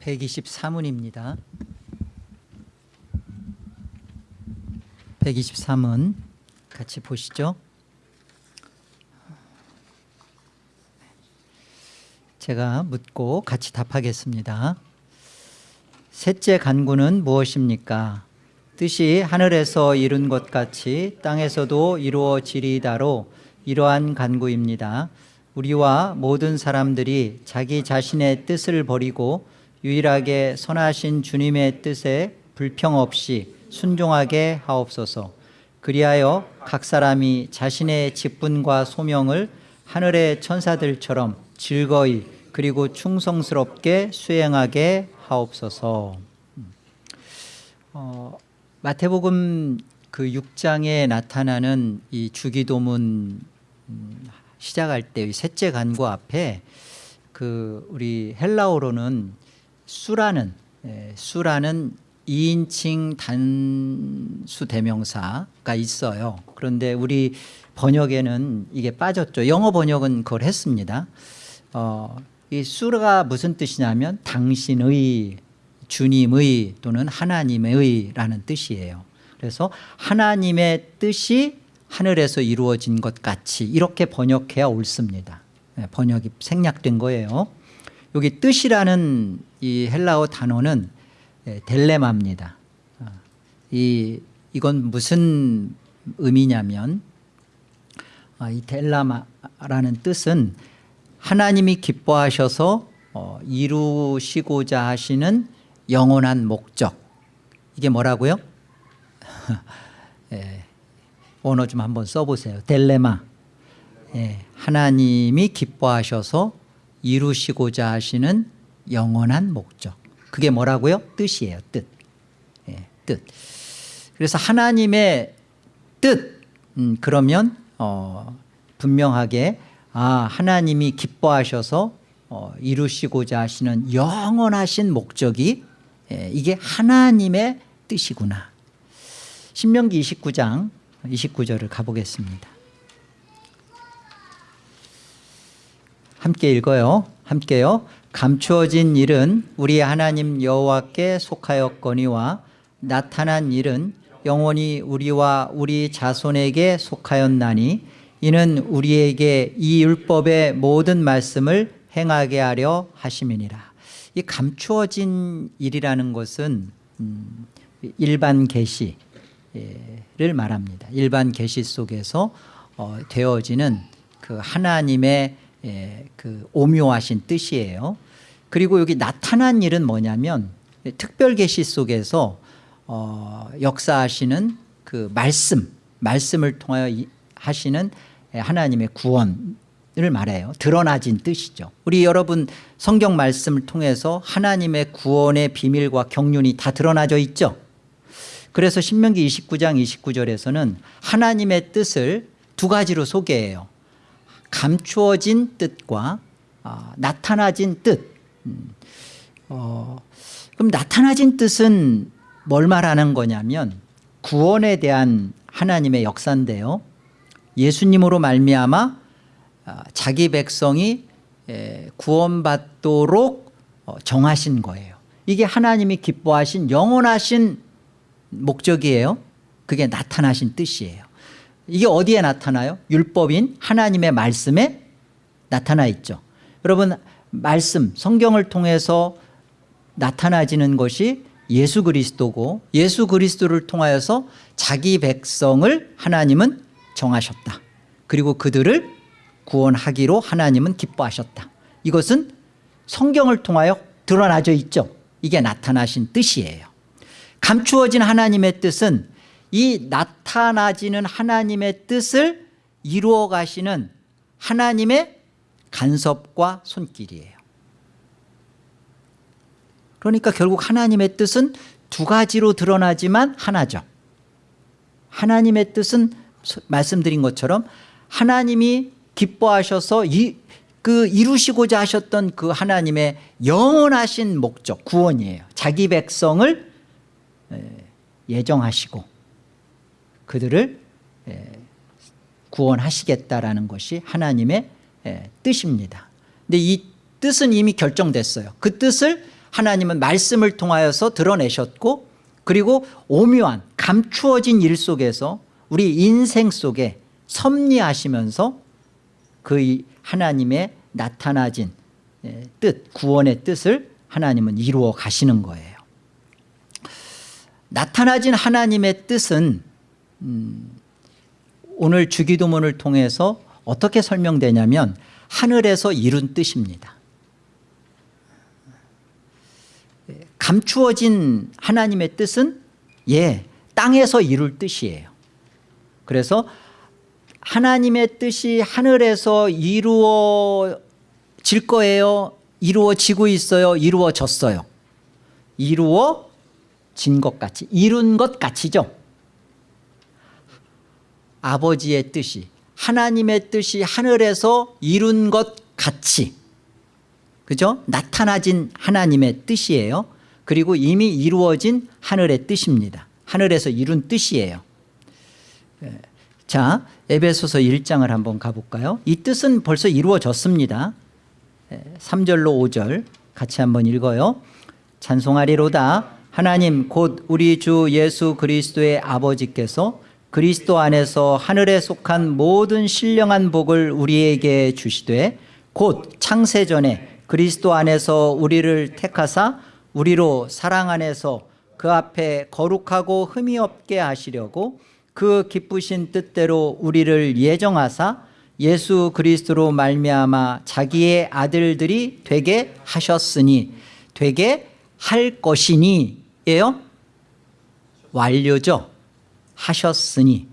123원입니다. 123원 같이 보시죠. 제가 묻고 같이 답하겠습니다. 셋째 간구는 무엇입니까? 뜻이 하늘에서 이룬 것 같이 땅에서도 이루어지리다로 이러한 간구입니다. 우리와 모든 사람들이 자기 자신의 뜻을 버리고 유일하게 선하신 주님의 뜻에 불평 없이 순종하게 하옵소서. 그리하여 각 사람이 자신의 직분과 소명을 하늘의 천사들처럼 즐거이 그리고 충성스럽게 수행하게 하옵소서. 어, 마태복음 그 6장에 나타나는 이 주기도문 음, 시작할 때 셋째 간구 앞에 그 우리 헬라어로는 수라는 예, 수라는 2인칭 단수 대명사가 있어요. 그런데 우리 번역에는 이게 빠졌죠. 영어 번역은 그걸 했습니다. 어, 이 수가 무슨 뜻이냐면 당신의 주님의 또는 하나님의 라는 뜻이에요. 그래서 하나님의 뜻이 하늘에서 이루어진 것 같이 이렇게 번역해야 옳습니다. 네, 번역이 생략된 거예요. 여기 뜻이라는 이 헬라어 단어는 예, 델레마입니다. 아, 이 이건 무슨 의미냐면 아, 이 델라마라는 뜻은 하나님이 기뻐하셔서 어, 이루시고자 하시는 영원한 목적 이게 뭐라고요? 예, 언어 좀 한번 써보세요. 델레마 예, 하나님이 기뻐하셔서 이루시고자 하시는 영원한 목적 그게 뭐라고요? 뜻이에요. 뜻. 예, 뜻. 그래서 하나님의 뜻 음, 그러면 어, 분명하게 아 하나님이 기뻐하셔서 어, 이루시고자 하시는 영원하신 목적이 예, 이게 하나님의 뜻이구나. 신명기 29장 29절을 가보겠습니다. 함께 읽어요. 함께요. 감추어진 일은 우리 하나님 여호와께 속하였거니와 나타난 일은 영원히 우리와 우리 자손에게 속하였나니 이는 우리에게 이 율법의 모든 말씀을 행하게 하려 하심이니라. 이 감추어진 일이라는 것은 음, 일반 계시를 말합니다. 일반 계시 속에서 어, 되어지는 그 하나님의 예, 그 오묘하신 뜻이에요. 그리고 여기 나타난 일은 뭐냐면 특별 계시 속에서 어, 역사하시는 그 말씀, 말씀을 통하여 이, 하시는 하나님의 구원을 말해요. 드러나진 뜻이죠. 우리 여러분 성경 말씀을 통해서 하나님의 구원의 비밀과 경륜이 다 드러나져 있죠. 그래서 신명기 29장 29절에서는 하나님의 뜻을 두 가지로 소개해요. 감추어진 뜻과 아, 나타나진 뜻. 음, 어, 그럼 나타나진 뜻은 뭘 말하는 거냐면 구원에 대한 하나님의 역사인데요. 예수님으로 말미암아 아, 자기 백성이 구원받도록 어, 정하신 거예요. 이게 하나님이 기뻐하신 영원하신 목적이에요. 그게 나타나신 뜻이에요. 이게 어디에 나타나요? 율법인 하나님의 말씀에 나타나 있죠. 여러분 말씀 성경을 통해서 나타나지는 것이 예수 그리스도고 예수 그리스도를 통하여서 자기 백성을 하나님은 정하셨다. 그리고 그들을 구원하기로 하나님은 기뻐하셨다. 이것은 성경을 통하여 드러나져 있죠. 이게 나타나신 뜻이에요. 감추어진 하나님의 뜻은 이 나타나지는 하나님의 뜻을 이루어 가시는 하나님의 간섭과 손길이에요. 그러니까 결국 하나님의 뜻은 두 가지로 드러나지만 하나죠. 하나님의 뜻은 말씀드린 것처럼 하나님이 기뻐하셔서 이, 그 이루시고자 하셨던 그 하나님의 영원하신 목적 구원이에요. 자기 백성을 예정하시고 그들을 구원하시겠다라는 것이 하나님의 뜻입니다. 근데 이 뜻은 이미 결정됐어요. 그 뜻을 하나님은 말씀을 통하여서 드러내셨고 그리고 오묘한 감추어진 일 속에서 우리 인생 속에 섭리하시면서 그 하나님의 나타나진 예, 뜻 구원의 뜻을 하나님은 이루어 가시는 거예요 나타나진 하나님의 뜻은 음, 오늘 주기도문을 통해서 어떻게 설명되냐면 하늘에서 이룬 뜻입니다. 예, 감추어진 하나님의 뜻은 예 땅에서 이룰 뜻이에요. 그래서 하나님의 뜻이 하늘에서 이루어질 거예요 이루어지고 있어요 이루어졌어요. 이루어진 것 같이 이룬 것 같이죠 아버지의 뜻이 하나님의 뜻이 하늘에서 이룬 것 같이 그죠? 나타나진 하나님의 뜻이에요. 그리고 이미 이루어진 하늘의 뜻입니다. 하늘에서 이룬 뜻이에요. 예. 자 에베소서 1장을 한번 가볼까요? 이 뜻은 벌써 이루어졌습니다. 3절로 5절 같이 한번 읽어요. 찬송하리로다. 하나님 곧 우리 주 예수 그리스도의 아버지께서 그리스도 안에서 하늘에 속한 모든 신령한 복을 우리에게 주시되 곧 창세전에 그리스도 안에서 우리를 택하사 우리로 사랑 안에서 그 앞에 거룩하고 흠이 없게 하시려고 그 기쁘신 뜻대로 우리를 예정하사 예수 그리스도로 말미암아 자기의 아들들이 되게 하셨으니 되게 할 것이니예요? 완료죠 하셨으니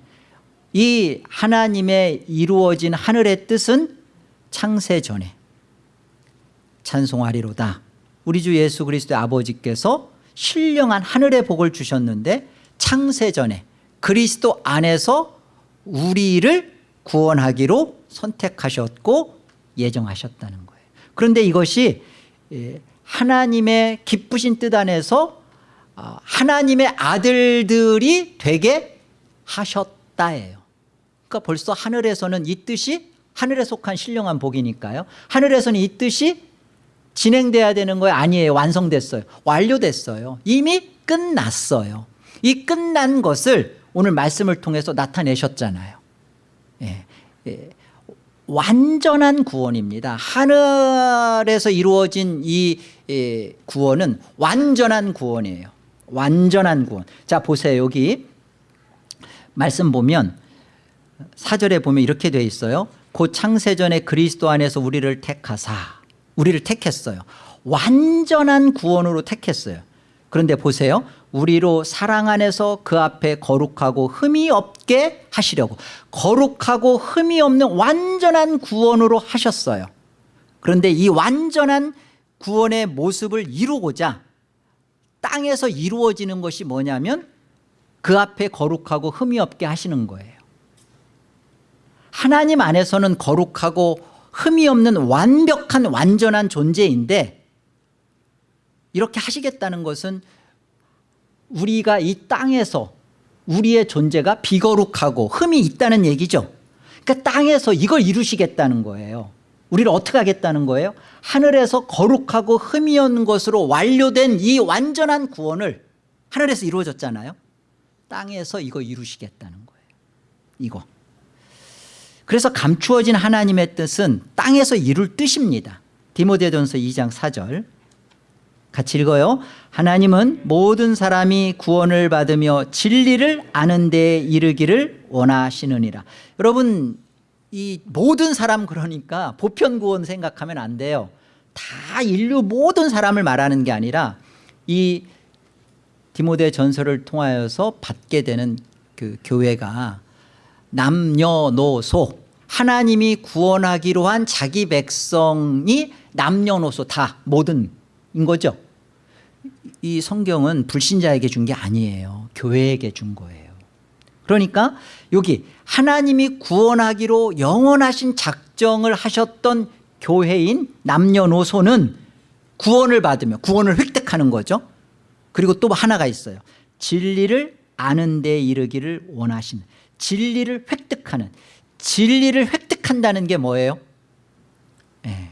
이 하나님의 이루어진 하늘의 뜻은 창세 전에 찬송하리로다. 우리 주 예수 그리스도의 아버지께서 신령한 하늘의 복을 주셨는데 창세 전에 그리스도 안에서 우리를 구원하기로 선택하셨고 예정하셨다는 거예요. 그런데 이것이 예, 하나님의 기쁘신 뜻 안에서 아, 하나님의 아들들이 되게 하셨다예요. 그러니까 벌써 하늘에서는 이 뜻이 하늘에 속한 신령한 복이니까요. 하늘에서는 이 뜻이 진행돼야 되는 거예요? 아니에요. 완성됐어요. 완료됐어요. 이미 끝났어요. 이 끝난 것을 오늘 말씀을 통해서 나타내셨잖아요. 예, 예, 완전한 구원입니다. 하늘에서 이루어진 이 예, 구원은 완전한 구원이에요. 완전한 구원. 자 보세요. 여기 말씀 보면 사절에 보면 이렇게 되어 있어요. 곧 창세전에 그리스도 안에서 우리를 택하사. 우리를 택했어요. 완전한 구원으로 택했어요. 그런데 보세요. 우리로 사랑 안에서 그 앞에 거룩하고 흠이 없게 하시려고 거룩하고 흠이 없는 완전한 구원으로 하셨어요. 그런데 이 완전한 구원의 모습을 이루고자 땅에서 이루어지는 것이 뭐냐면 그 앞에 거룩하고 흠이 없게 하시는 거예요. 하나님 안에서는 거룩하고 흠이 없는 완벽한 완전한 존재인데 이렇게 하시겠다는 것은 우리가 이 땅에서 우리의 존재가 비거룩하고 흠이 있다는 얘기죠. 그러니까 땅에서 이걸 이루시겠다는 거예요. 우리를 어떻게 하겠다는 거예요? 하늘에서 거룩하고 흠이 없는 것으로 완료된 이 완전한 구원을 하늘에서 이루어졌잖아요 땅에서 이거 이루시겠다는 거예요. 이거. 그래서 감추어진 하나님의 뜻은 땅에서 이룰 뜻입니다. 디모데전서 2장 4절. 같이 읽어요. 하나님은 모든 사람이 구원을 받으며 진리를 아는 데 이르기를 원하시느니라. 여러분 이 모든 사람 그러니까 보편구원 생각하면 안 돼요. 다 인류 모든 사람을 말하는 게 아니라 이 디모데 전설을 통하여서 받게 되는 그 교회가 남녀노소 하나님이 구원하기로 한 자기 백성이 남녀노소 다 모든 인 거죠. 이 성경은 불신자에게 준 게 아니에요. 교회에게 준 거예요. 그러니까 여기 하나님이 구원하기로 영원하신 작정을 하셨던 교회인 남녀노소는 구원을 받으며 구원을 획득하는 거죠 그리고 또 하나가 있어요 진리를 아는 데 이르기를 원하시는 진리를 획득하는 진리를 획득한다는 게 뭐예요? 네.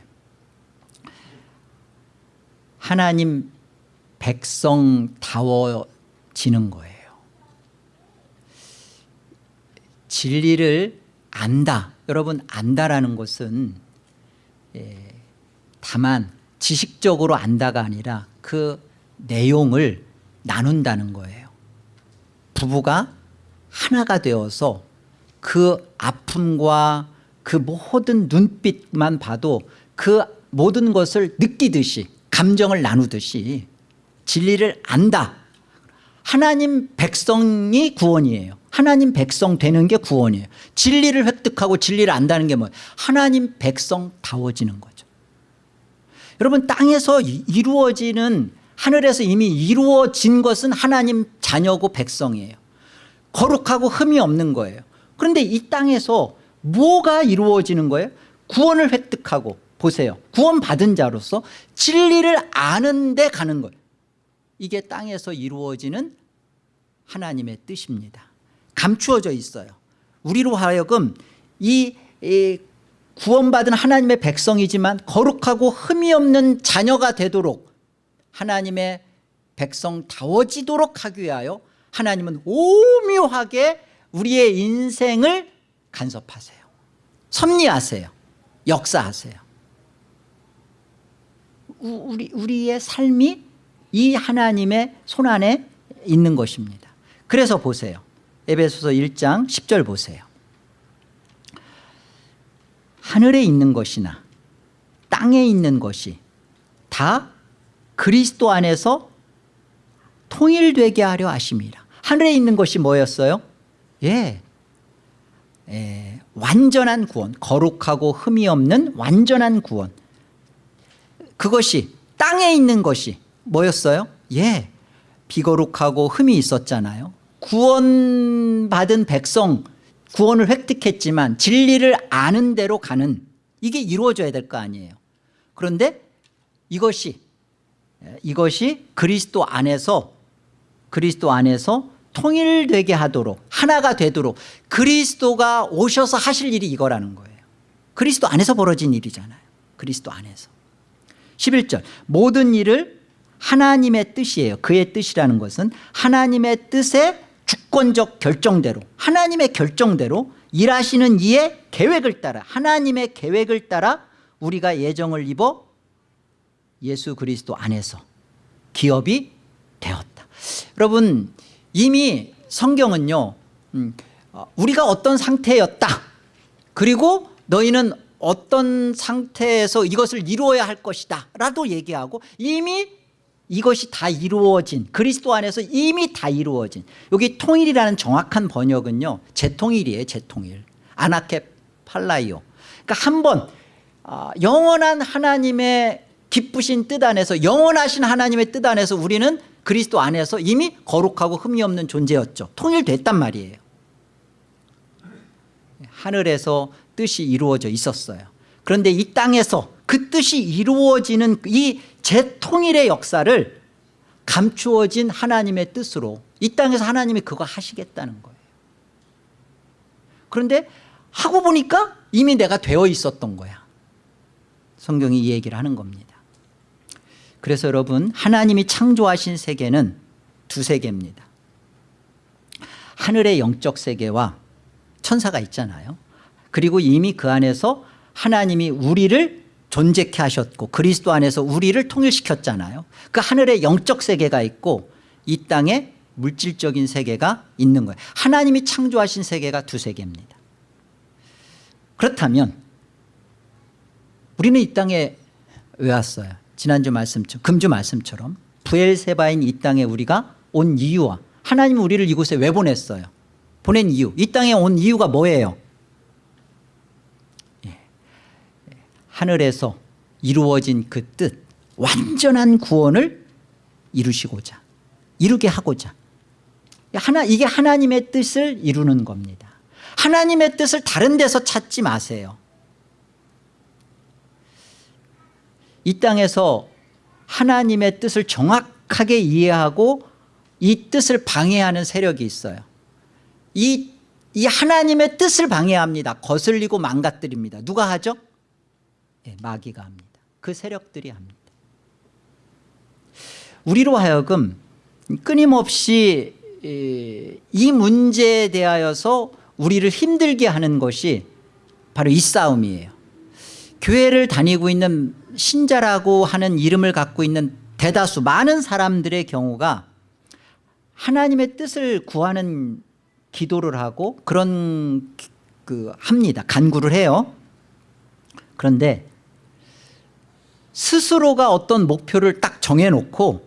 하나님 백성다워지는 거예요. 진리를 안다. 여러분 안다라는 것은 예, 다만 지식적으로 안다가 아니라 그 내용을 나눈다는 거예요. 부부가 하나가 되어서 그 아픔과 그 모든 눈빛만 봐도 그 모든 것을 느끼듯이 감정을 나누듯이 진리를 안다. 하나님 백성이 구원이에요. 하나님 백성 되는 게 구원이에요. 진리를 획득하고 진리를 안다는 게 뭐예요? 하나님 백성다워지는 거죠. 여러분 땅에서 이루어지는 하늘에서 이미 이루어진 것은 하나님 자녀고 백성이에요. 거룩하고 흠이 없는 거예요. 그런데 이 땅에서 뭐가 이루어지는 거예요? 구원을 획득하고 보세요. 구원 받은 자로서 진리를 아는 데 가는 거예요. 이게 땅에서 이루어지는 하나님의 뜻입니다. 감추어져 있어요. 우리로 하여금 이, 이 구원받은 하나님의 백성이지만 거룩하고 흠이 없는 자녀가 되도록 하나님의 백성다워지도록 하기 위하여 하나님은 오묘하게 우리의 인생을 간섭하세요. 섭리하세요. 역사하세요. 우리, 우리의 삶이 이 하나님의 손안에 있는 것입니다. 그래서 보세요. 에베소서 1장 10절 보세요. 하늘에 있는 것이나 땅에 있는 것이 다 그리스도 안에서 통일되게 하려 하심이라. 하늘에 있는 것이 뭐였어요? 예. 예, 완전한 구원, 거룩하고 흠이 없는 완전한 구원. 그것이 땅에 있는 것이 뭐였어요? 예, 비거룩하고 흠이 있었잖아요. 구원받은 백성, 구원을 획득했지만 진리를 아는 대로 가는 이게 이루어져야 될 거 아니에요. 그런데 이것이 이것이 그리스도 안에서 그리스도 안에서 통일되게 하도록 하나가 되도록 그리스도가 오셔서 하실 일이 이거라는 거예요. 그리스도 안에서 벌어진 일이잖아요. 그리스도 안에서. 11절 모든 일을 하나님의 뜻이에요. 그의 뜻이라는 것은 하나님의 뜻의 주권적 결정대로 하나님의 결정대로 일하시는 이의 계획을 따라 하나님의 계획을 따라 우리가 예정을 입어 예수 그리스도 안에서 기업이 되었다. 여러분 이미 성경은요 음, 어, 우리가 어떤 상태였다. 그리고 너희는 어떤 상태에서 이것을 이루어야 할 것이다 라도 얘기하고 이미 이것이 다 이루어진 그리스도 안에서 이미 다 이루어진 여기 통일이라는 정확한 번역은요 재통일이에요 재통일 아나케 팔라이오 그러니까 한번 아, 영원한 하나님의 기쁘신 뜻 안에서 영원하신 하나님의 뜻 안에서 우리는 그리스도 안에서 이미 거룩하고 흠이 없는 존재였죠. 통일됐단 말이에요. 하늘에서 뜻이 이루어져 있었어요. 그런데 이 땅에서 그 뜻이 이루어지는 이 재통일의 역사를 감추어진 하나님의 뜻으로 이 땅에서 하나님이 그거 하시겠다는 거예요. 그런데 하고 보니까 이미 내가 되어 있었던 거야. 성경이 이 얘기를 하는 겁니다 그래서 여러분 하나님이 창조하신 세계는 두 세계입니다. 하늘의 영적 세계와 천사가 있잖아요. 그리고 이미 그 안에서 하나님이 우리를 존재케 하셨고 그리스도 안에서 우리를 통일시켰잖아요. 그 하늘에 영적 세계가 있고 이 땅에 물질적인 세계가 있는 거예요. 하나님이 창조하신 세계가 두 세계입니다. 그렇다면 우리는 이 땅에 왜 왔어요 지난주 말씀처럼 금주 말씀처럼 부엘세바인 이 땅에 우리가 온 이유와 하나님 우리를 이곳에 왜 보냈어요? 보낸 이유. 이 땅에 온 이유가 뭐예요? 하늘에서 이루어진 그 뜻 완전한 구원을 이루시고자 이루게 하고자. 하나 이게 하나님의 뜻을 이루는 겁니다. 하나님의 뜻을 다른 데서 찾지 마세요 이 땅에서 하나님의 뜻을 정확하게 이해하고 이 뜻을 방해하는 세력이 있어요 이, 이 하나님의 뜻을 방해합니다 거슬리고 망가뜨립니다 누가 하죠? 네, 마귀가 합니다. 그 세력들이 합니다. 우리로 하여금 끊임없이 이- 이 문제에 대하여서 우리를 힘들게 하는 것이 바로 이 싸움이에요 교회를 다니고 있는 신자라고 하는 이름을 갖고 있는 대다수 많은 사람들의 경우가 하나님의 뜻을 구하는 기도를 하고 그런 기- 그 합니다. 간구를 해요. 그런데 스스로가 어떤 목표를 딱 정해놓고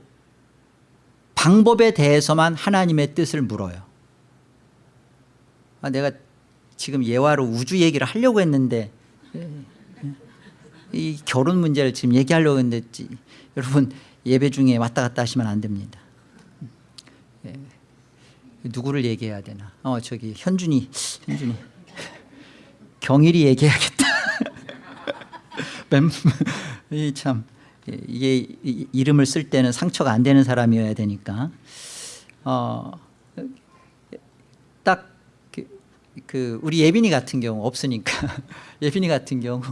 방법에 대해서만 하나님의 뜻을 물어요. 아, 내가 지금 예화로 우주 얘기를 하려고 했는데 이 결혼 문제를 지금 얘기하려고 했는데 지- 여러분 예배 중에 왔다 갔다 하시면 안 됩니다. 예. 누구를 얘기해야 되나? 어 저기 현준이 현준이. 경일이 얘기해야겠다. 참 이게 이- 이름을 쓸 때는 상처가 안 되는 사람이어야 되니까. 어, 어딱 그, 그 우리 예빈이 같은 경우 없으니까. 예빈이 같은 경우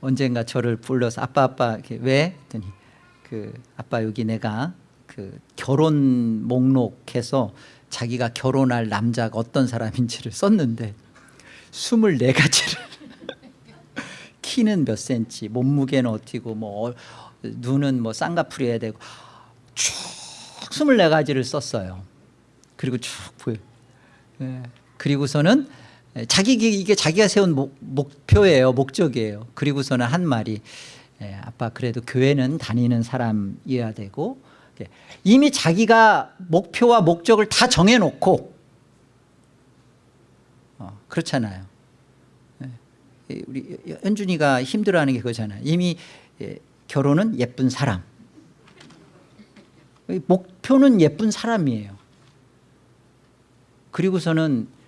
언젠가 저를 불러서 아빠 아빠 이렇게 왜? 했더니 그 아빠 여기 내가 그 결혼 목록해서 자기가 결혼할 남자가 어떤 사람인지를 썼는데 24가지를 키는 몇 센치 몸무게는 어떻고 뭐 어, 눈은 뭐 쌍꺼풀이어야 되고 쭉 24가지를 썼어요. 그리고 쭉 보여. 예. 그리고서는 자기 이게 자기가 세운 목, 목표예요 목적이에요. 그리고서는 한 말이 예, 아빠 그래도 교회는 다니는 사람이어야 되고 예, 이미 자기가 목표와 목적을 다 정해놓고 어, 그렇잖아요. 예, 우리 현준이가 힘들어하는 게 그거잖아요. 이미 예, 결혼은 예쁜 사람. 목표는 예쁜 사람이에요. 그리고서는 예,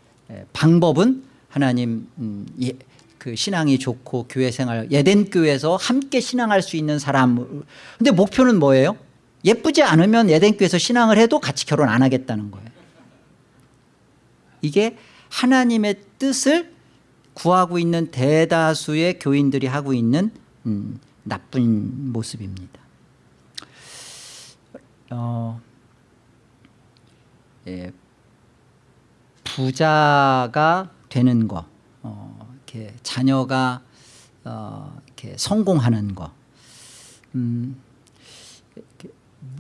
방법은 하나님 음, 예, 그 신앙이 좋고 교회 생활 예덴 교회에서 함께 신앙할 수 있는 사람. 근데 목표는 뭐예요? 예쁘지 않으면 예덴 교회에서 신앙을 해도 같이 결혼 안 하겠다는 거예요. 이게 하나님의 뜻을 구하고 있는 대다수의 교인들이 하고 있는 음, 나쁜 모습입니다. 어, 예, 부자가 되는 거, 어, 이렇게 자녀가 어, 이렇게 성공하는 거, 음, 이렇게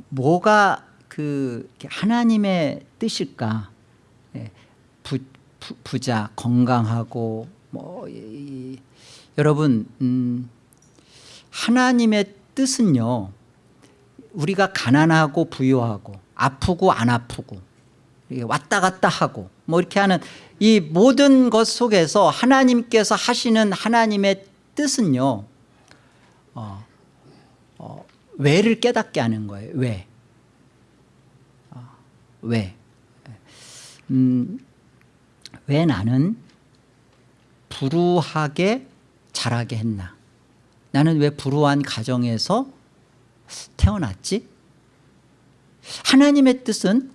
뭐가 그 하나님의 뜻일까? 예, 부, 부, 부자, 건강하고 뭐 이, 이, 여러분 음, 하나님의 뜻은요. 우리가 가난하고 부유하고 아프고 안 아프고 왔다 갔다 하고 뭐 이렇게 하는 이 모든 것 속에서 하나님께서 하시는 하나님의 뜻은요 어, 어, 왜를 깨닫게 하는 거예요. 왜? 어, 왜? 음, 왜 나는 불우하게 자라게 했나? 나는 왜 불우한 가정에서 태어났지? 하나님의 뜻은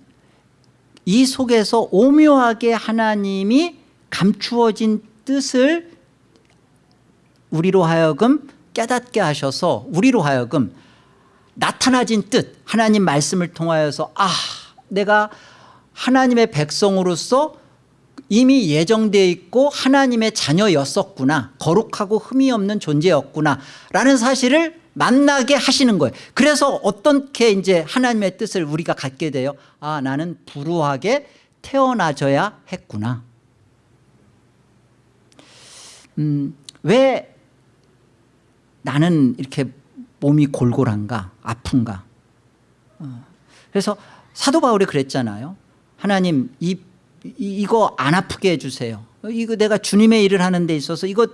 이 속에서 오묘하게 하나님이 감추어진 뜻을 우리로 하여금 깨닫게 하셔서 우리로 하여금 나타나진 뜻 하나님 말씀을 통하여서 아 내가 하나님의 백성으로서 이미 예정되어 있고 하나님의 자녀였었구나. 거룩하고 흠이 없는 존재였구나. 라는 사실을 만나게 하시는 거예요. 그래서 어떻게 이제 하나님의 뜻을 우리가 갖게 돼요? 아 나는 불우하게 태어나져야 했구나. 음, 왜 나는 이렇게 몸이 골골한가 아픈가? 어. 그래서 사도 바울이 그랬잖아요. 하나님 이, 이, 이거 안 아프게 해주세요. 이거 내가 주님의 일을 하는 데 있어서 이거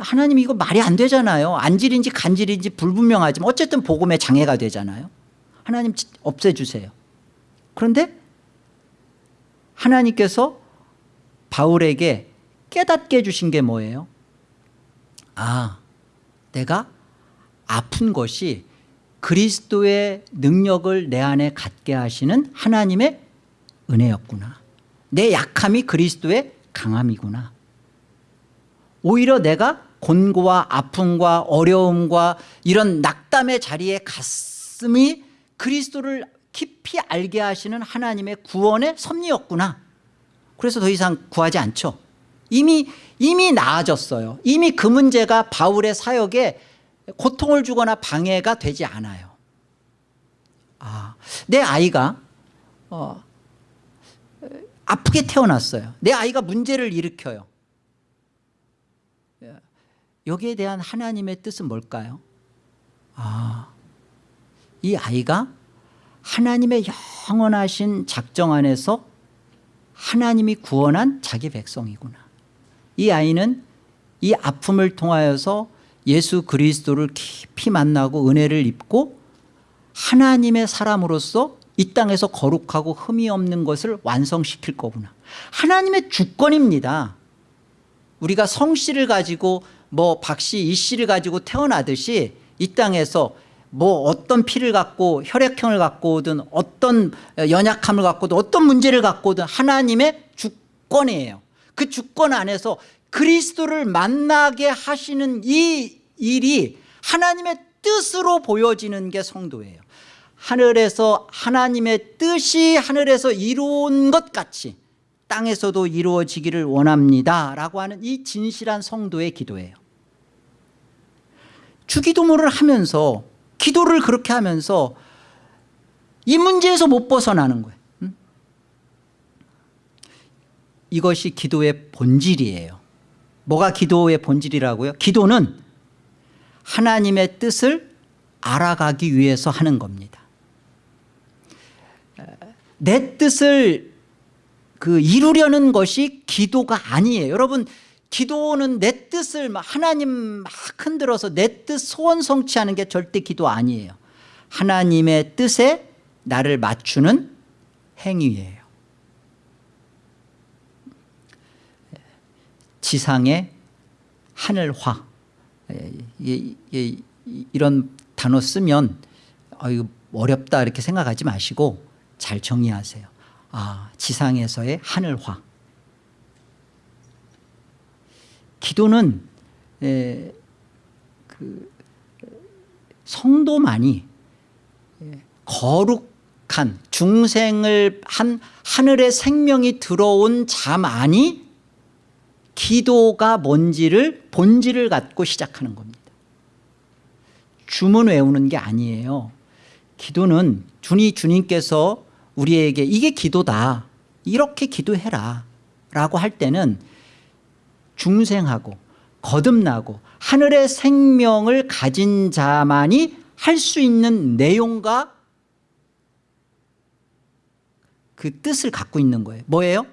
하나님 이거 말이 안 되잖아요. 안질인지 간질인지 불분명하지만 어쨌든 복음의 장애가 되잖아요. 하나님 없애주세요. 그런데 하나님께서 바울에게 깨닫게 해주신 게 뭐예요? 아 내가 아픈 것이 그리스도의 능력을 내 안에 갖게 하시는 하나님의 은혜였구나. 내 약함이 그리스도의 강함이구나. 오히려 내가 곤고와 아픔과 어려움과 이런 낙담의 자리에 말씀이 그리스도를 깊이 알게 하시는 하나님의 구원의 섭리였구나. 그래서 더 이상 구하지 않죠. 이미 이미 나아졌어요. 이미 그 문제가 바울의 사역에 고통을 주거나 방해가 되지 않아요. 아, 내 아이가 어, 아프게 태어났어요. 내 아이가 문제를 일으켜요 여기에 대한 하나님의 뜻은 뭘까요? 아, 이 아이가 하나님의 영원하신 작정 안에서 하나님이 구원한 자기 백성이구나. 이 아이는 이 아픔을 통하여서 예수 그리스도를 깊이 만나고 은혜를 입고 하나님의 사람으로서 이 땅에서 거룩하고 흠이 없는 것을 완성시킬 거구나. 하나님의 주권입니다. 우리가 성씨를 가지고 뭐 박씨 이씨를 가지고 태어나듯이 이 땅에서 뭐 어떤 피를 갖고 혈액형을 갖고 오든 어떤 연약함을 갖고 오든 어떤 문제를 갖고 오든 하나님의 주권이에요. 그 주권 안에서 그리스도를 만나게 하시는 이 일이 하나님의 뜻으로 보여지는 게 성도예요. 하늘에서 하나님의 뜻이 하늘에서 이루어진 것 같이 땅에서도 이루어지기를 원합니다. 라고 하는 이 진실한 성도의 기도예요. 주기도문을 하면서 기도를 그렇게 하면서 이 문제에서 못 벗어나는 거예요. 음? 이것이 기도의 본질이에요. 뭐가 기도의 본질이라고요? 기도는 하나님의 뜻을 알아가기 위해서 하는 겁니다. 내 뜻을 그 이루려는 것이 기도가 아니에요. 여러분 기도는 내 뜻을 막 하나님 막 흔들어서 내 뜻 소원 성취하는 게 절대 기도 아니에요. 하나님의 뜻에 나를 맞추는 행위예요. 지상의 하늘화. 이런 단어 쓰면 어렵다 이렇게 생각하지 마시고 잘 정리하세요 아 지상에서의 하늘화. 기도는 에, 그 성도만이 거룩한 중생을 한 하늘의 생명이 들어온 자만이 기도가 뭔지를 본질을 갖고 시작하는 겁니다. 주문 외우는 게 아니에요. 기도는 주니 주님께서 우리에게 이게 기도다. 이렇게 기도해라. 라고 할 때는 중생하고 거듭나고 하늘의 생명을 가진 자만이 할 수 있는 내용과 그 뜻을 갖고 있는 거예요. 뭐예요?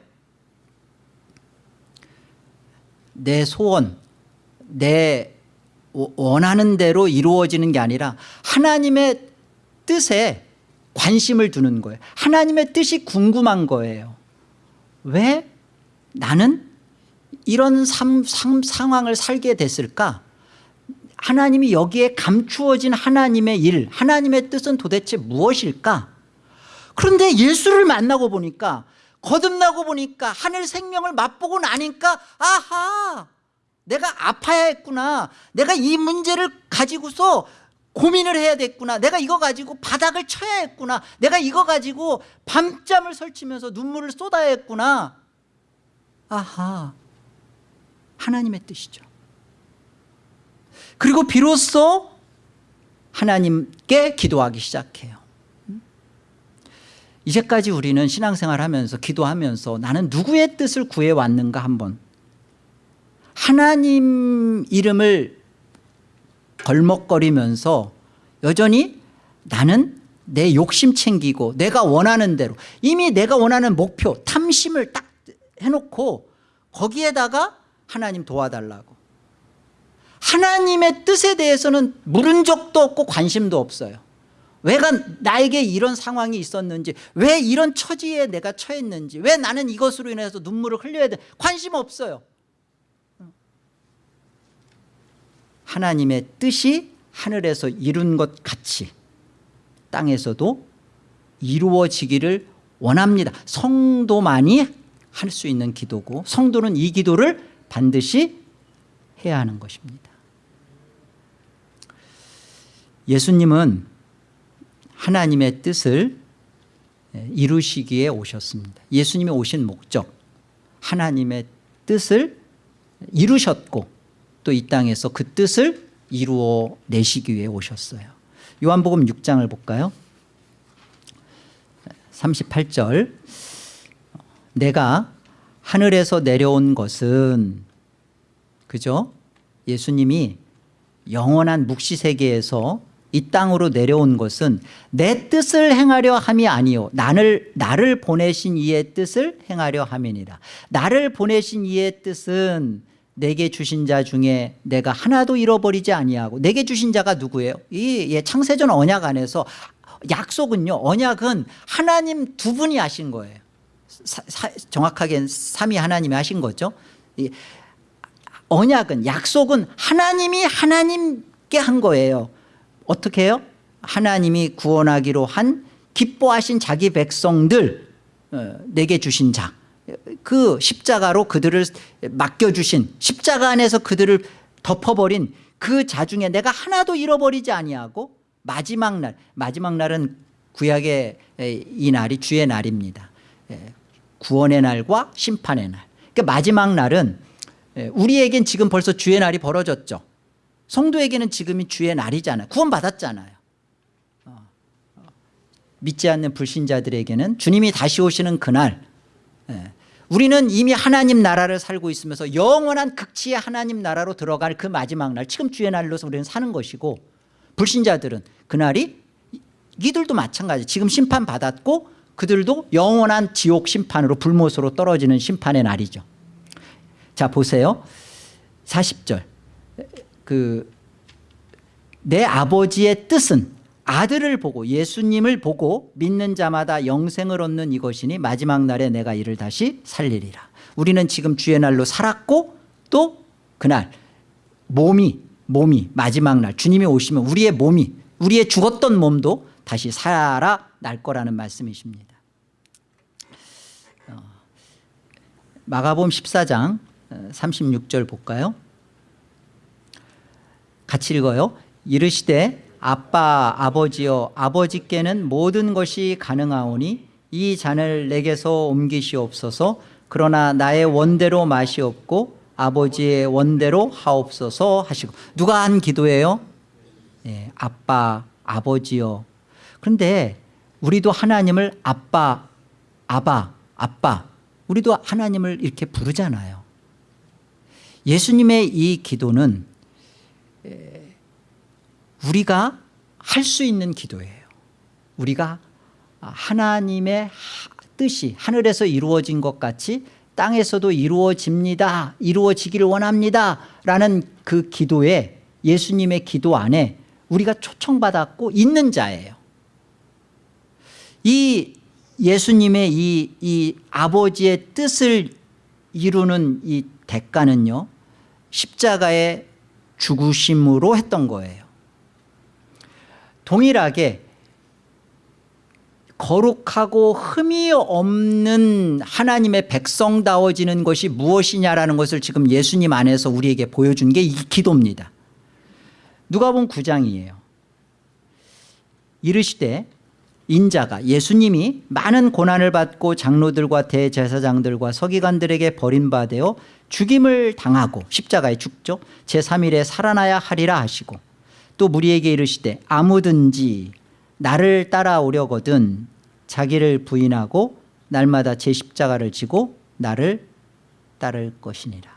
내 소원 내 원하는 대로 이루어지는 게 아니라 하나님의 뜻에 관심을 두는 거예요. 하나님의 뜻이 궁금한 거예요. 왜 나는 이런 삶, 삶, 상황을 살게 됐을까? 하나님이 여기에 감추어진 하나님의 일 하나님의 뜻은 도대체 무엇일까? 그런데 예수를 만나고 보니까 거듭나고 보니까 하늘 생명을 맛보고 나니까 아하! 내가 아파야 했구나. 내가 이 문제를 가지고서 고민을 해야 됐구나. 내가 이거 가지고 바닥을 쳐야 했구나. 내가 이거 가지고 밤잠을 설치면서 눈물을 쏟아야 했구나. 아하. 하나님의 뜻이죠. 그리고 비로소 하나님께 기도하기 시작해요. 이제까지 우리는 신앙생활 하면서 기도하면서 나는 누구의 뜻을 구해왔는가 한번. 하나님 이름을 걸먹거리면서 여전히 나는 내 욕심 챙기고 내가 원하는 대로 이미 내가 원하는 목표 탐심을 딱 해놓고 거기에다가 하나님 도와달라고. 하나님의 뜻에 대해서는 물은 적도 없고 관심도 없어요. 왜가 나에게 이런 상황이 있었는지 왜 이런 처지에 내가 처했는지 왜 나는 이것으로 인해서 눈물을 흘려야 돼? 관심 없어요 하나님의 뜻이 하늘에서 이룬 것 같이 땅에서도 이루어지기를 원합니다. 성도만이 할 수 있는 기도고 성도는 이 기도를 반드시 해야 하는 것입니다. 예수님은 하나님의 뜻을 이루시기에 오셨습니다. 예수님이 오신 목적 하나님의 뜻을 이루셨고 또 이 땅에서 그 뜻을 이루어 내시기 위해 오셨어요. 요한복음 6장을 볼까요? 38절. 내가 하늘에서 내려온 것은 그죠? 예수님이 영원한 묵시 세계에서 이 땅으로 내려온 것은 내 뜻을 행하려 함이 아니요 나를 나를 보내신 이의 뜻을 행하려 함이니라. 나를 보내신 이의 뜻은 내게 주신 자 중에 내가 하나도 잃어버리지 아니하고 내게 주신 자가 누구예요? 이 예, 창세전 언약 안에서 약속은요 언약은 하나님 두 분이 하신 거예요 정확하게 삼위 하나님이 하신 거죠 이, 언약은 약속은 하나님이 하나님께 한 거예요 어떻게 해요? 하나님이 구원하기로 한 기뻐하신 자기 백성들 어, 내게 주신 자 그 십자가로 그들을 맡겨주신 십자가 안에서 그들을 덮어버린 그 자 중에 내가 하나도 잃어버리지 아니하고 마지막 날 마지막 날은 구약의 이 날이 주의 날입니다 구원의 날과 심판의 날 그러니까 마지막 날은 우리에겐 지금 벌써 주의 날이 벌어졌죠 성도에게는 지금이 주의 날이잖아요 구원 받았잖아요 어, 어. 믿지 않는 불신자들에게는 주님이 다시 오시는 그날 예. 우리는 이미 하나님 나라를 살고 있으면서 영원한 극치의 하나님 나라로 들어갈 그 마지막 날 지금 주의 날로서 우리는 사는 것이고 불신자들은 그날이 이들도 마찬가지. 지금 심판받았고 그들도 영원한 지옥 심판으로 불못으로 떨어지는 심판의 날이죠. 자 보세요. 40절. 그 내 아버지의 뜻은 아들을 보고 예수님을 보고 믿는 자마다 영생을 얻는 이것이니 마지막 날에 내가 이를 다시 살리리라. 우리는 지금 주의 날로 살았고 또 그날 몸이 몸이 마지막 날 주님이 오시면 우리의 몸이 우리의 죽었던 몸도 다시 살아날 거라는 말씀이십니다. 어, 마가복음 14장 36절 볼까요? 같이 읽어요. 이르시되 아빠 아버지여 아버지께는 모든 것이 가능하오니 이 잔을 내게서 옮기시옵소서. 그러나 나의 원대로 없고 아버지의 원대로 하옵소서 하시고. 누가 한 기도예요? 네, 아빠 아버지요. 그런데 우리도 하나님을 아빠 아바 아빠 우리도 하나님을 이렇게 부르잖아요. 예수님의 이 기도는 우리가 할 수 있는 기도예요. 우리가 하나님의 뜻이 하늘에서 이루어진 것 같이 땅에서도 이루어집니다. 이루어지기를 원합니다. 라는 그 기도에 예수님의 기도 안에 우리가 초청받았고 있는 자예요. 이 예수님의 이, 이 아버지의 뜻을 이루는 이 대가는요 십자가의 죽으심으로 했던 거예요 동일하게 거룩하고 흠이 없는 하나님의 백성다워지는 것이 무엇이냐라는 것을 지금 예수님 안에서 우리에게 보여준 게 이 기도입니다. 누가복음 9장이에요? 이르시되 인자가 예수님이 많은 고난을 받고 장로들과 대제사장들과 서기관들에게 버림받아 죽임을 당하고 십자가에 죽죠. 제3일에 살아나야 하리라 하시고 또 무리에게 이르시되 아무든지 나를 따라오려거든 자기를 부인하고 날마다 제 십자가를 지고 나를 따를 것이니라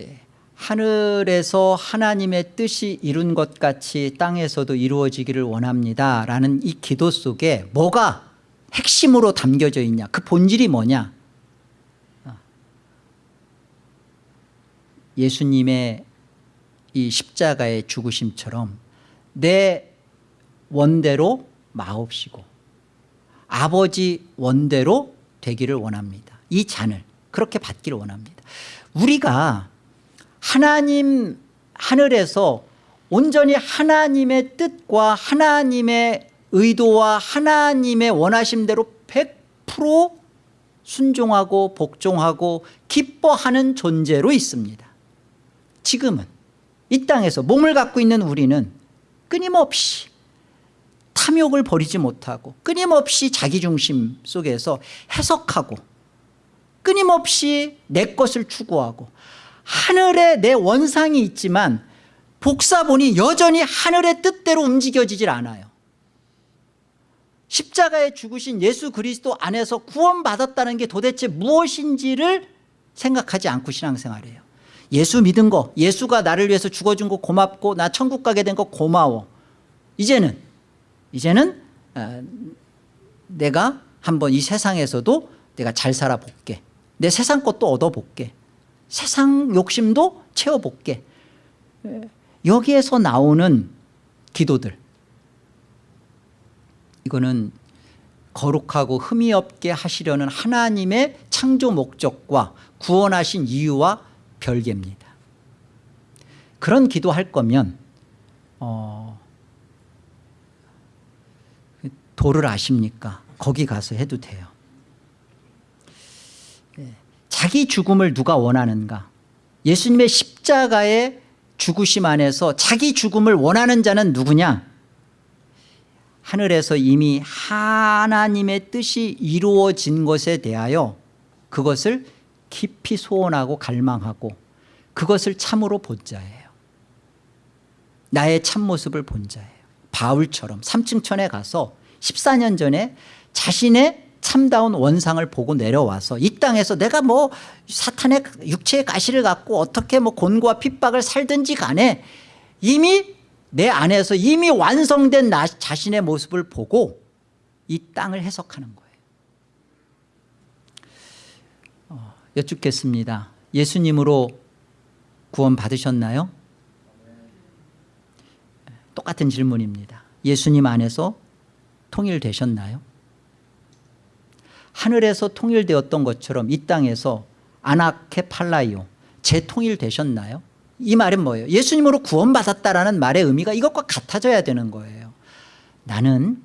예, 하늘에서 하나님의 뜻이 이룬 것 같이 땅에서도 이루어지기를 원합니다 라는 이 기도 속에 뭐가 핵심으로 담겨져 있냐 그 본질이 뭐냐 어. 예수님의 이 십자가의 죽으심처럼 내 원대로 마옵시고 아버지 원대로 되기를 원합니다. 이 잔을 그렇게 받기를 원합니다. 우리가 하나님 하늘에서 온전히 하나님의 뜻과 하나님의 의도와 하나님의 원하심대로 100% 순종하고 복종하고 기뻐하는 존재로 있습니다. 지금은 이 땅에서 몸을 갖고 있는 우리는 끊임없이 탐욕을 버리지 못하고 끊임없이 자기중심 속에서 해석하고 끊임없이 내 것을 추구하고 하늘에 내 원상이 있지만 복사본이 여전히 하늘의 뜻대로 움직여지질 않아요. 십자가에 죽으신 예수 그리스도 안에서 구원받았다는 게 도대체 무엇인지를 생각하지 않고 신앙생활해요 예수 믿은 거 예수가 나를 위해서 죽어준 거 고맙고 나 천국 가게 된 거 고마워. 이제는 이제는 어, 내가 한번 이 세상에서도 내가 잘 살아볼게. 내 세상 것도 얻어볼게. 세상 욕심도 채워볼게. 여기에서 나오는 기도들. 이거는 거룩하고 흠이 없게 하시려는 하나님의 창조 목적과 구원하신 이유와 별개입니다. 그런 기도할 거면 어, 도를 아십니까? 거기 가서 해도 돼요. 네. 자기 죽음을 누가 원하는가? 예수님의 십자가의 죽으심 안에서 자기 죽음을 원하는 자는 누구냐? 하늘에서 이미 하나님의 뜻이 이루어진 것에 대하여 그것을 깊이 소원하고 갈망하고 그것을 참으로 본 자예요. 나의 참모습을 본 자예요. 바울처럼 삼층천에 가서 14년 전에 자신의 참다운 원상을 보고 내려와서 이 땅에서 내가 뭐 사탄의 육체의 가시를 갖고 어떻게 뭐 곤고와 핍박을 살든지 간에 이미 내 안에서 이미 완성된 나 자신의 모습을 보고 이 땅을 해석하는 거예요 어, 여쭙겠습니다 예수님으로 구원 받으셨나요? 똑같은 질문입니다 예수님 안에서 통일되셨나요? 하늘에서 통일되었던 것처럼 이 땅에서 아나케 팔라이오 재통일되셨나요? 이 말은 뭐예요? 예수님으로 구원받았다라는 말의 의미가 이것과 같아져야 되는 거예요 나는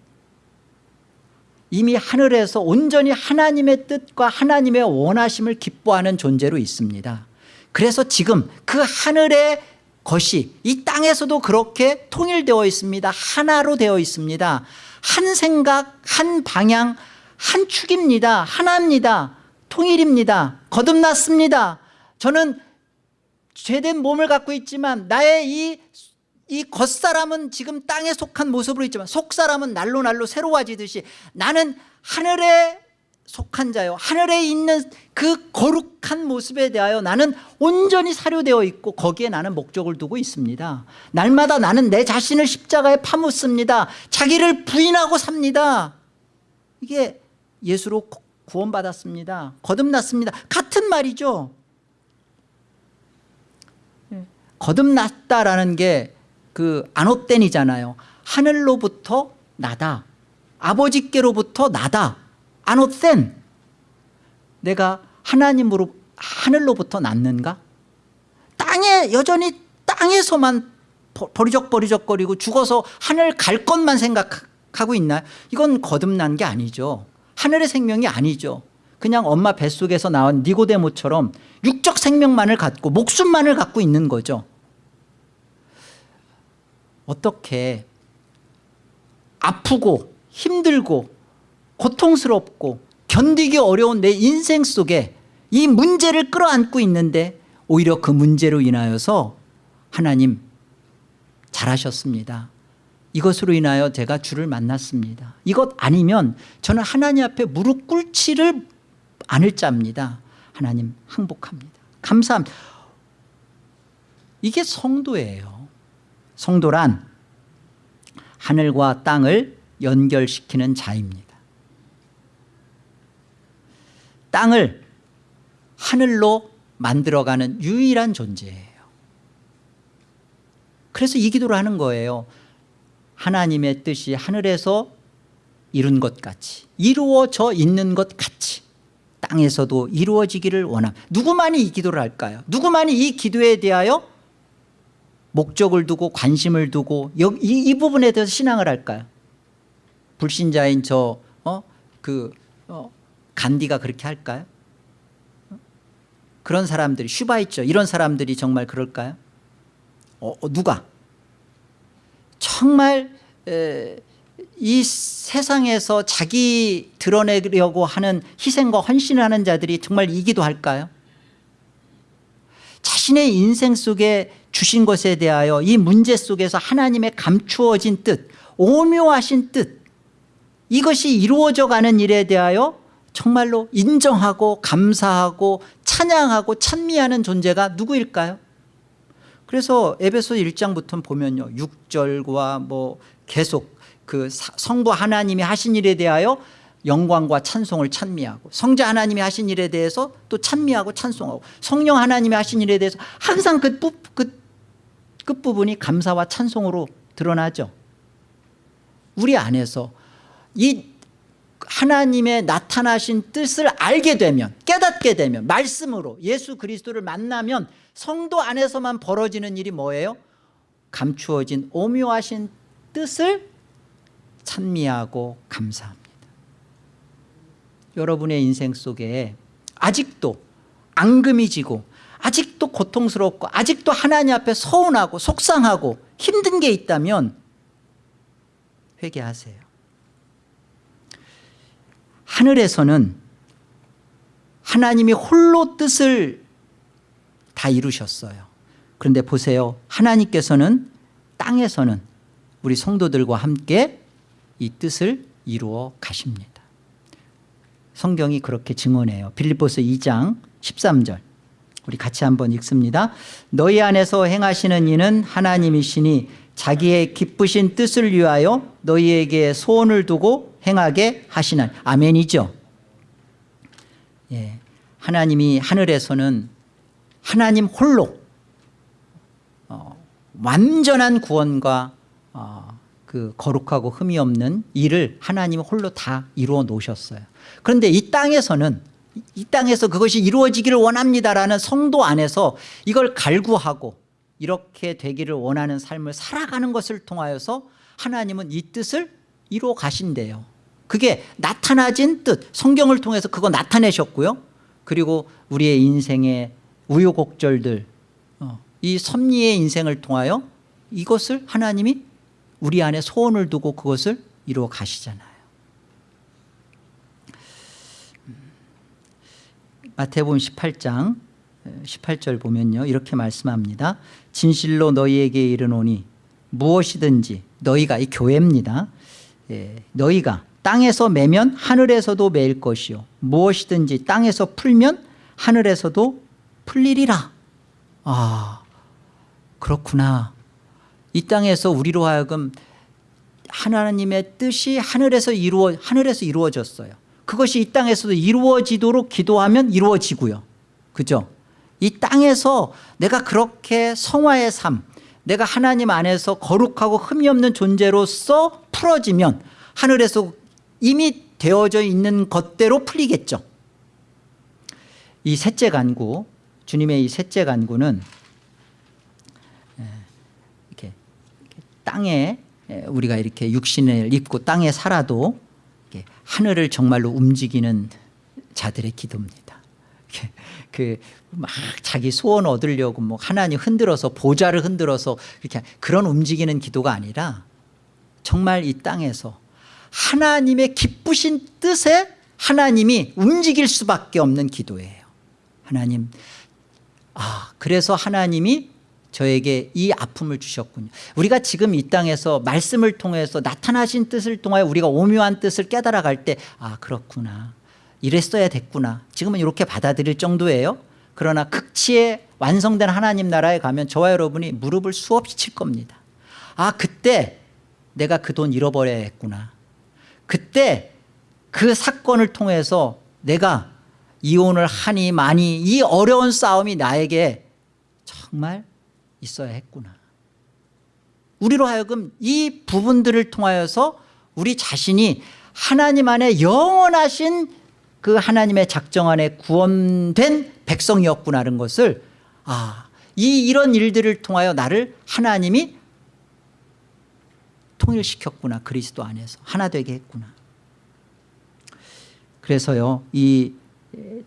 이미 하늘에서 온전히 하나님의 뜻과 하나님의 원하심을 기뻐하는 존재로 있습니다. 그래서 지금 그 하늘의 것이 이 땅에서도 그렇게 통일되어 있습니다. 하나로 되어 있습니다. 한 생각 한 방향 한 축입니다. 하나입니다. 통일입니다. 거듭났습니다. 저는 죄된 몸을 갖고 있지만 나의 이, 이 겉사람은 지금 땅에 속한 모습으로 있지만 속사람은 날로 날로 새로워지듯이 나는 하늘에 속한 자요. 하늘에 있는 그 거룩한 모습에 대하여 나는 온전히 사료되어 있고 거기에 나는 목적을 두고 있습니다. 날마다 나는 내 자신을 십자가에 파묻습니다. 자기를 부인하고 삽니다. 이게 예수로 구원받았습니다. 거듭났습니다. 같은 말이죠. 거듭났다라는 게 그 안옷된이잖아요. 하늘로부터 나다. 아버지께로부터 나다. 안옷된 내가 하나님으로 하늘로부터 났는가? 땅에 여전히 땅에서만 버리적버리적거리고 죽어서 하늘 갈 것만 생각하고 있나요 이건 거듭난 게 아니죠. 하늘의 생명이 아니죠. 그냥 엄마 뱃속에서 나온 니고데모처럼 육적 생명만을 갖고 목숨만을 갖고 있는 거죠 어떻게 아프고 힘들고 고통스럽고 견디기 어려운 내 인생 속에 이 문제를 끌어안고 있는데 오히려 그 문제로 인하여서 하나님 잘하셨습니다. 이것으로 인하여 제가 주를 만났습니다. 이것 아니면 저는 하나님 앞에 무릎 꿇지를 않을 자입니다. 하나님 항복합니다. 감사합니다. 이게 성도예요 성도란 하늘과 땅을 연결시키는 자입니다. 땅을 하늘로 만들어가는 유일한 존재예요. 그래서 이 기도를 하는 거예요. 하나님의 뜻이 하늘에서 이룬 것 같이 이루어져 있는 것 같이 땅에서도 이루어지기를 원함 누구만이 이 기도를 할까요? 누구만이 이 기도에 대하여 목적을 두고 관심을 두고 이, 이 부분에 대해서 신앙을 할까요? 불신자인 저, 어? 그, 어, 간디가 그렇게 할까요? 그런 사람들이, 슈바이처, 이런 사람들이 정말 그럴까요? 어, 어, 누가? 정말, 에, 이 세상에서 자기 드러내려고 하는 희생과 헌신을 하는 자들이 정말 이기도 할까요? 자신의 인생 속에 주신 것에 대하여 이 문제 속에서 하나님의 감추어진 뜻 오묘하신 뜻 이것이 이루어져 가는 일에 대하여 정말로 인정하고 감사하고 찬양하고 찬미하는 존재가 누구일까요? 그래서 에베소 1장부터 보면요 6절과 뭐 계속 그 성부 하나님이 하신 일에 대하여 영광과 찬송을 찬미하고 성자 하나님이 하신 일에 대해서 또 찬미하고 찬송하고 성령 하나님이 하신 일에 대해서 항상 그 끝, 끝, 끝부분이 감사와 찬송으로 드러나죠 우리 안에서 이 하나님의 나타나신 뜻을 알게 되면 깨닫게 되면 말씀으로 예수 그리스도를 만나면 성도 안에서만 벌어지는 일이 뭐예요? 감추어진 오묘하신 뜻을 찬미하고 감사합니다 여러분의 인생 속에 아직도 앙금이 지고 아직도 고통스럽고 아직도 하나님 앞에 서운하고 속상하고 힘든 게 있다면 회개하세요. 하늘에서는 하나님이 홀로 뜻을 다 이루셨어요. 그런데 보세요. 하나님께서는 땅에서는 우리 성도들과 함께 이 뜻을 이루어 가십니다. 성경이 그렇게 증언해요. 빌립보스 2장 13절 우리 같이 한번 읽습니다. 너희 안에서 행하시는 이는 하나님이시니 자기의 기쁘신 뜻을 위하여 너희에게 소원을 두고 행하게 하시는 아멘이죠? 예, 하나님이 하늘에서는 하나님 홀로 어, 완전한 구원과 어, 그 거룩하고 흠이 없는 일을 하나님 홀로 다 이루어 놓으셨어요. 그런데 이 땅에서는 이 땅에서 그것이 이루어지기를 원합니다라는 성도 안에서 이걸 갈구하고 이렇게 되기를 원하는 삶을 살아가는 것을 통하여서 하나님은 이 뜻을 이루어 가신대요. 그게 나타나진 뜻 성경을 통해서 그거 나타내셨고요. 그리고 우리의 인생의 우여곡절들 어, 이 섭리의 인생을 통하여 이것을 하나님이 우리 안에 소원을 두고 그것을 이루어 가시잖아요 마태복음 18장 18절 보면요. 이렇게 말씀합니다. 진실로 너희에게 이르노니 무엇이든지 너희가 이 교회입니다. 예, 너희가 땅에서 매면 하늘에서도 매일 것이요. 무엇이든지 땅에서 풀면 하늘에서도 풀리리라. 아 그렇구나. 이 땅에서 우리로 하여금 하나님의 뜻이 하늘에서 이루어 하늘에서 이루어졌어요 그것이 이 땅에서도 이루어지도록 기도하면 이루어지고요. 그죠? 이 땅에서 내가 그렇게 성화의 삶 내가 하나님 안에서 거룩하고 흠이 없는 존재로서 풀어지면 하늘에서 이미 되어져 있는 것대로 풀리겠죠. 이 셋째 간구 주님의 이 셋째 간구는 이렇게 땅에 우리가 이렇게 육신을 입고 땅에 살아도 하늘을 정말로 움직이는 자들의 기도입니다. 그막 자기 소원 얻으려고 뭐 하나님 흔들어서 보좌를 흔들어서 이렇게 그런 움직이는 기도가 아니라 정말 이 땅에서 하나님의 기쁘신 뜻에 하나님이 움직일 수밖에 없는 기도예요. 하나님 아 그래서 하나님이 저에게 이 아픔을 주셨군요. 우리가 지금 이 땅에서 말씀을 통해서 나타나신 뜻을 통하여 우리가 오묘한 뜻을 깨달아 갈 때 아 그렇구나. 이랬어야 됐구나. 지금은 이렇게 받아들일 정도예요. 그러나 극치에 완성된 하나님 나라에 가면 저와 여러분이 무릎을 수없이 칠 겁니다. 아 그때 내가 그 돈 잃어버려야 했구나. 그때 그 사건을 통해서 내가 이혼을 하니 많이 이 어려운 싸움이 나에게 정말 있어야 했구나. 우리로 하여금 이 부분들을 통하여서 우리 자신이 하나님 안에 영원하신 그 하나님의 작정 안에 구원된 백성이었구나는 것을 아, 이 이런 일들을 통하여 나를 하나님이 통일시켰구나 그리스도 안에서 하나 되게 했구나. 그래서요 이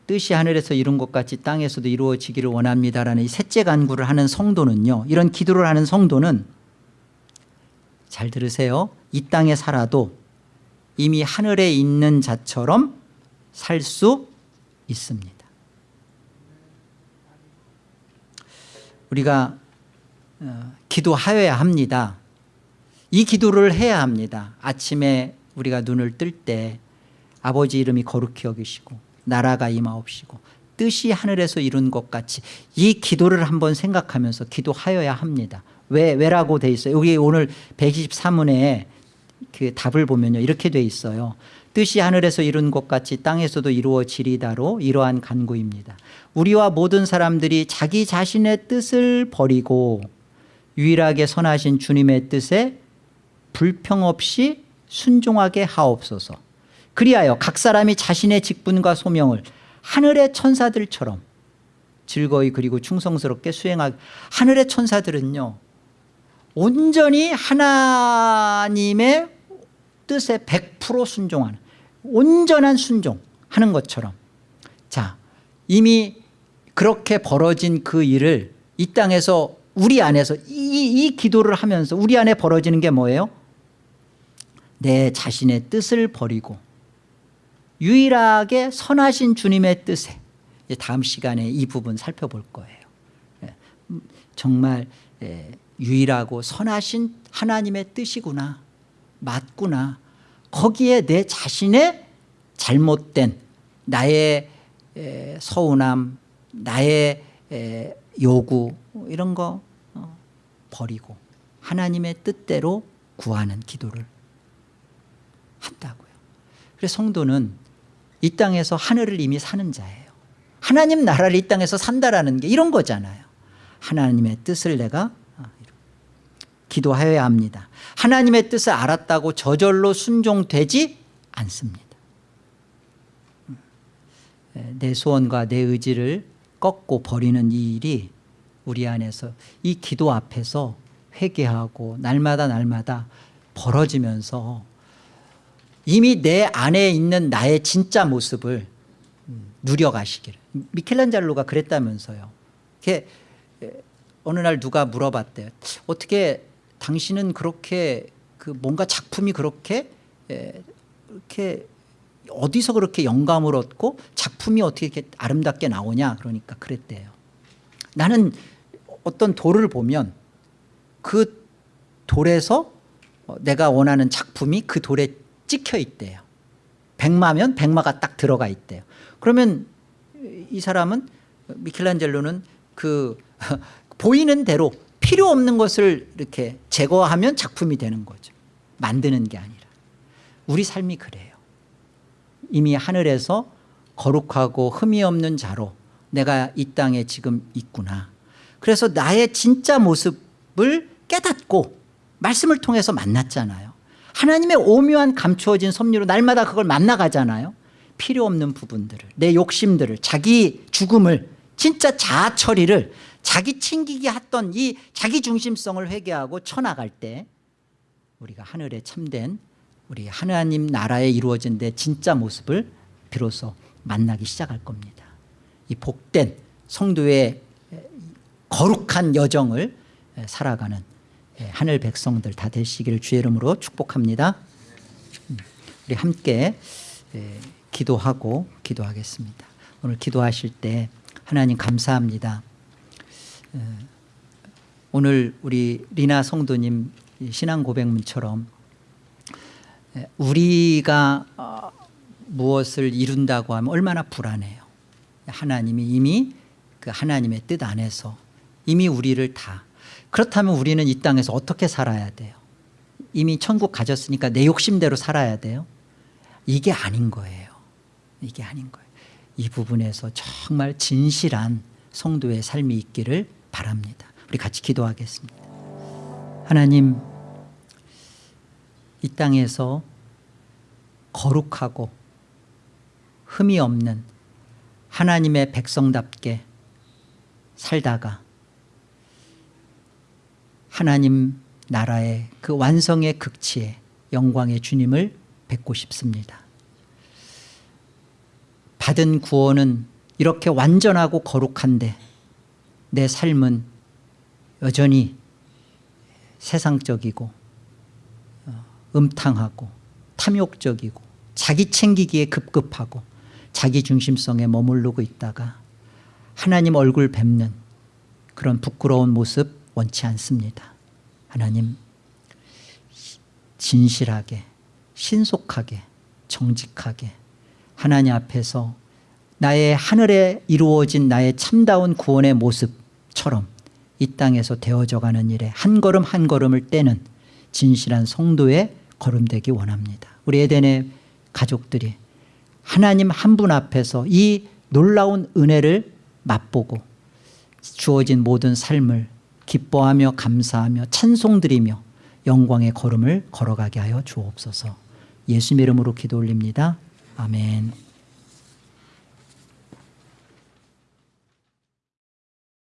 뜻이 하늘에서 이룬 것 같이 땅에서도 이루어지기를 원합니다라는 이 셋째 간구를 하는 성도는요 이런 기도를 하는 성도는 잘 들으세요. 이 땅에 살아도 이미 하늘에 있는 자처럼 살 수 있습니다. 우리가 어, 기도하여야 합니다. 이 기도를 해야 합니다. 아침에 우리가 눈을 뜰 때 아버지 이름이 거룩히 여기시고 나라가 임하옵시고 뜻이 하늘에서 이룬 것 같이 이 기도를 한번 생각하면서 기도하여야 합니다. 왜, 왜라고 돼 있어요? 여기 오늘 123문에 그 답을 보면요. 이렇게 돼 있어요. 뜻이 하늘에서 이룬 것 같이 땅에서도 이루어지리다로 이러한 간구입니다. 우리와 모든 사람들이 자기 자신의 뜻을 버리고 유일하게 선하신 주님의 뜻에 불평 없이 순종하게 하옵소서 그리하여 각 사람이 자신의 직분과 소명을 하늘의 천사들처럼 즐거이 그리고 충성스럽게 수행하기 하늘의 천사들은요 온전히 하나님의 뜻에 100% 순종하는 온전한 순종하는 것처럼 자 이미 그렇게 벌어진 그 일을 이 땅에서 우리 안에서 이, 이 기도를 하면서 우리 안에 벌어지는 게 뭐예요? 내 자신의 뜻을 버리고 유일하게 선하신 주님의 뜻에 다음 시간에 이 부분 살펴볼 거예요. 예, 정말 예, 유일하고 선하신 하나님의 뜻이구나 맞구나. 거기에 내 자신의 잘못된 나의 서운함 나의 요구 이런 거 어, 버리고 하나님의 뜻대로 구하는 기도를 한다고요. 그래서 성도는 이 땅에서 하늘을 이미 사는 자예요. 하나님 나라를 이 땅에서 산다라는 게 이런 거잖아요. 하나님의 뜻을 내가 어, 기도하여야 합니다. 하나님의 뜻을 알았다고 저절로 순종되지 않습니다. 내 소원과 내 의지를 꺾고 버리는 이 일이 우리 안에서 이 기도 앞에서 회개하고 날마다 날마다 벌어지면서 이미 내 안에 있는 나의 진짜 모습을 누려가시기를. 미켈란젤로가 그랬다면서요. 이렇게 어느 날 누가 물어봤대요. 어떻게 당신은 그렇게 그 뭔가 작품이 그렇게 이렇게 어디서 그렇게 영감을 얻고 작품이 어떻게 이렇게 아름답게 나오냐 그러니까 그랬대요. 나는 어떤 돌을 보면 그 돌에서 내가 원하는 작품이 그 돌에 찍혀 있대요. 백마면 백마가 딱 들어가 있대요. 그러면 이 사람은 미켈란젤로는 그 보이는 대로 필요 없는 것을 이렇게 제거하면 작품이 되는 거죠. 만드는 게 아니라. 우리 삶이 그래요. 이미 하늘에서 거룩하고 흠이 없는 자로 내가 이 땅에 지금 있구나. 그래서 나의 진짜 모습을 깨닫고 말씀을 통해서 만났잖아요 하나님의 오묘한 감추어진 섭리로 날마다 그걸 만나가잖아요. 필요 없는 부분들을 내 욕심들을 자기 죽음을 진짜 자아 처리를 자기 챙기기 했던 이 자기 중심성을 회개하고 쳐나갈 때 우리가 하늘에 참된 우리 하나님 나라에 이루어진 내 진짜 모습을 비로소 만나기 시작할 겁니다. 이 복된 성도의 거룩한 여정을 살아가는 하늘 백성들 다 되시기를 주의 이름으로 축복합니다. 음, 우리 함께 기도하고 기도하겠습니다. 오늘 기도하실 때 하나님 감사합니다. 오늘 우리 리나 성도님 신앙 고백문처럼 우리가 어, 무엇을 이룬다고 하면 얼마나 불안해요. 하나님이 이미 그 하나님의 뜻 안에서 이미 우리를 다 그렇다면 우리는 이 땅에서 어떻게 살아야 돼요? 이미 천국 가졌으니까 내 욕심대로 살아야 돼요? 이게 아닌 거예요. 이게 아닌 거예요. 이 부분에서 정말 진실한 성도의 삶이 있기를 바랍니다. 우리 같이 기도하겠습니다. 하나님 이 땅에서 거룩하고 흠이 없는 하나님의 백성답게 살다가 하나님 나라의 그 완성의 극치에 영광의 주님을 뵙고 싶습니다. 받은 구원은 이렇게 완전하고 거룩한데 내 삶은 여전히 세상적이고 어, 음탕하고 탐욕적이고 자기 챙기기에 급급하고 자기 중심성에 머무르고 있다가 하나님 얼굴 뵙는 그런 부끄러운 모습 원치 않습니다. 하나님 진실하게 신속하게 정직하게 하나님 앞에서 나의 하늘에 이루어진 나의 참다운 구원의 모습처럼 이 땅에서 되어져가는 일에 한 걸음 한 걸음을 떼는 진실한 성도의 걸음되기 원합니다. 우리 에덴의 가족들이 하나님 한 분 앞에서 이 놀라운 은혜를 맛보고 주어진 모든 삶을 기뻐하며 감사하며 찬송드리며 영광의 걸음을 걸어가게 하여 주옵소서. 예수님 이름으로 기도 올립니다. 아멘